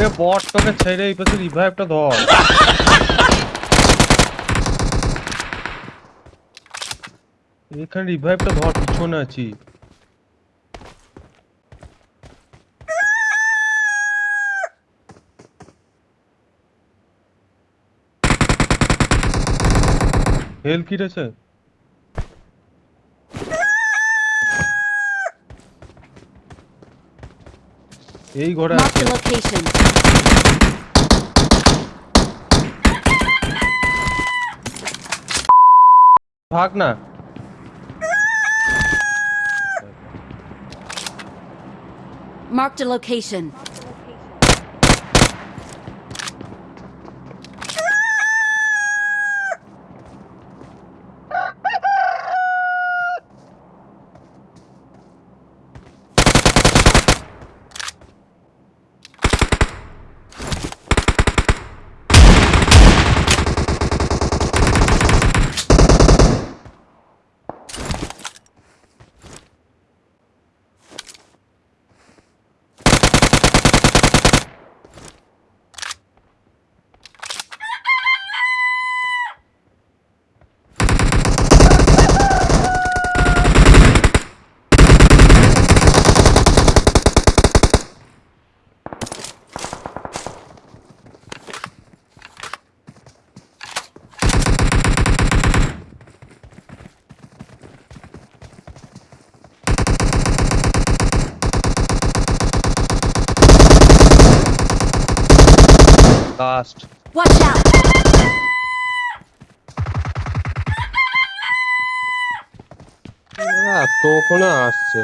এ বট তোকে ছেড়ে এই পাশে রিভাইভটা ধর এখানে রিভাইভটা ধর পিছনে আছি হেল কি রয়েছে এই ঘরে Marked আছে a location. ভাগ না Marked a location. Last Watch out! এতক্ষণে আসছে